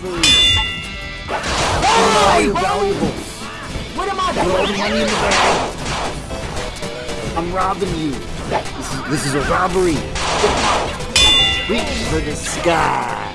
This robbery. Hey, You're valuable. What am I all bag. I'm robbing you. This is, this is a robbery. Reach for the sky.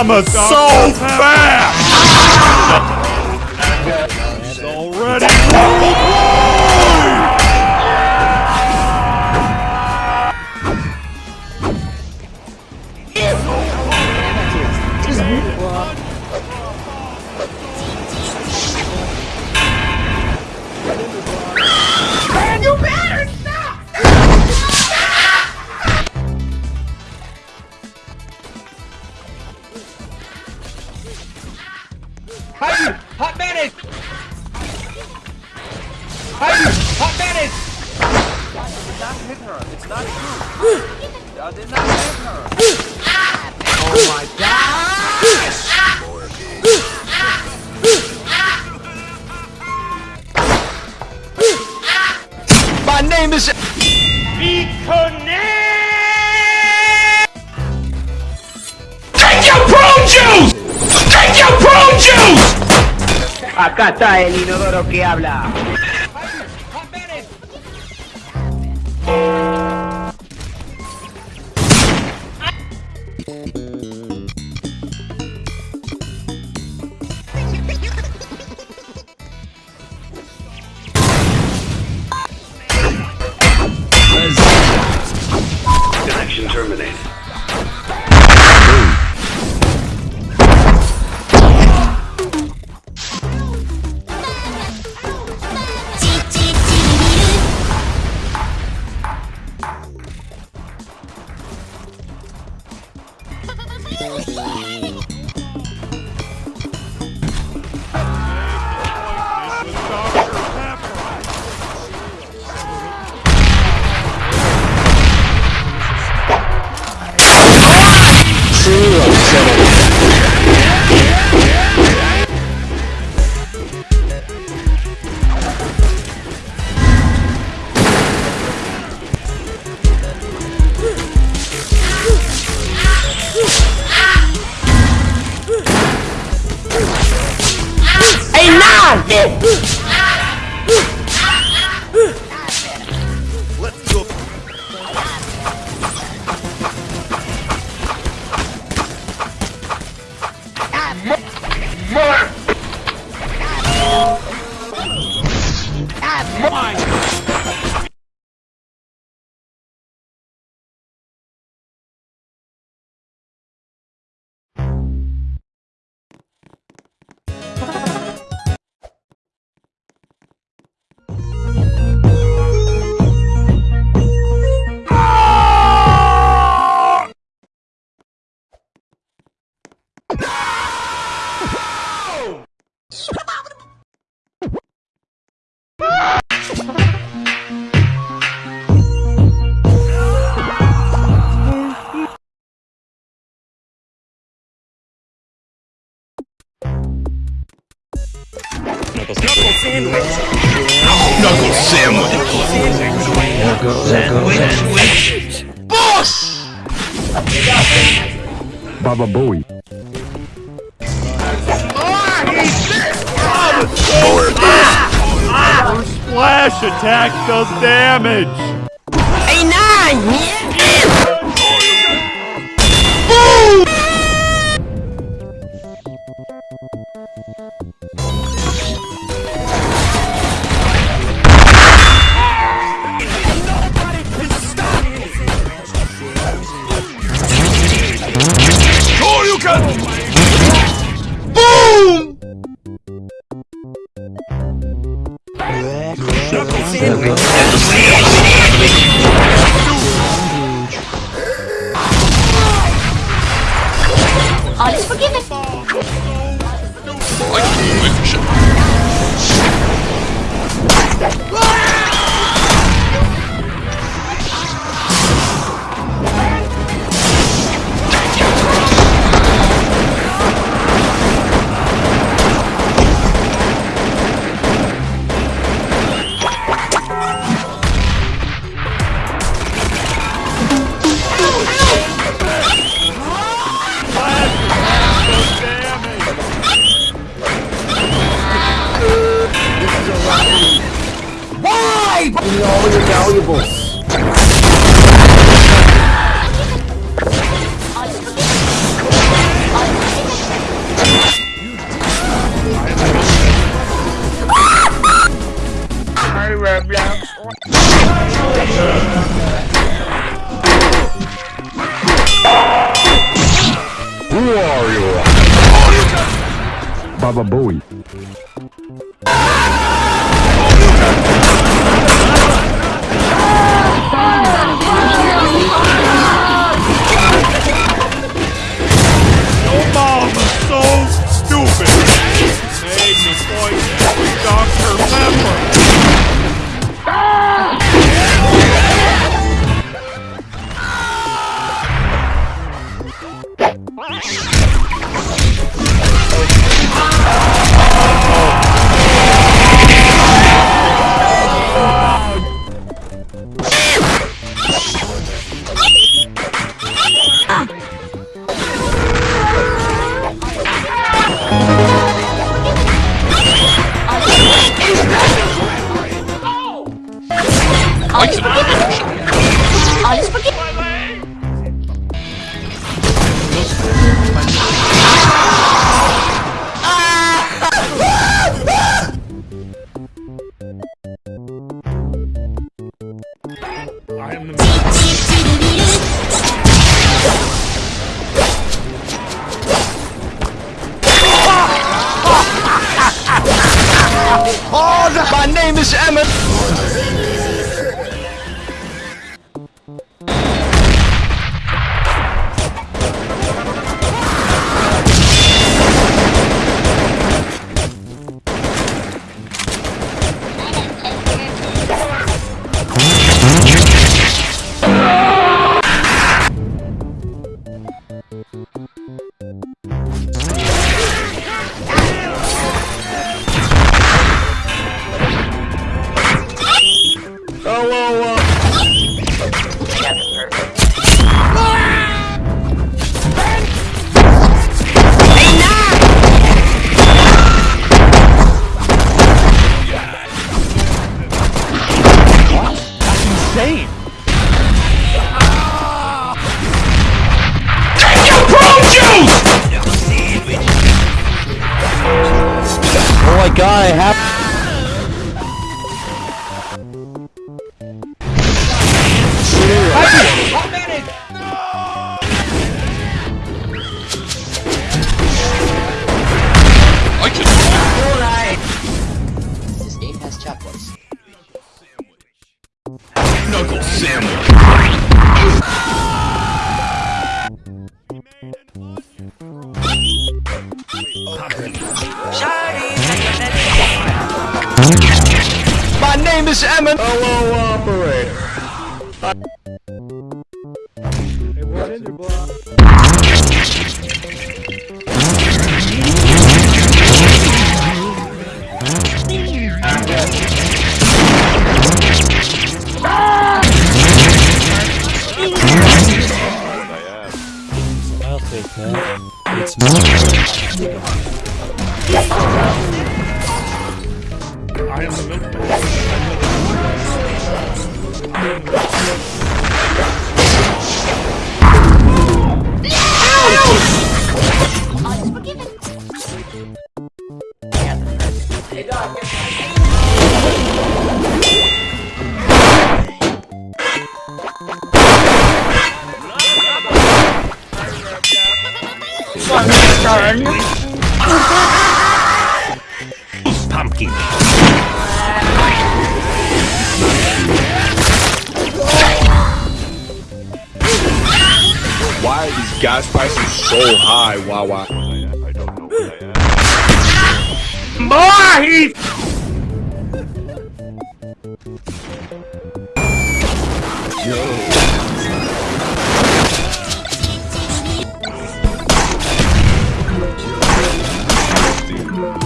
Yo mama so fast. Heidi! Hot mayonnaise! Heidi! Hot mayonnaise! Oh my gosh! My name is... Acá está el inodoro que habla. Boss! Baba Booey. Splash attack does damage! Shoryuken! Me all your valuables. All is forgiven. All is forgiven. Hi, Roblox. Who are you? Baba Booey. later, boy. Why are these gas prices so high, Wawa? More heat.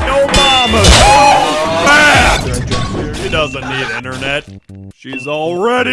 No mama! Ah! She doesn't need internet. She's already.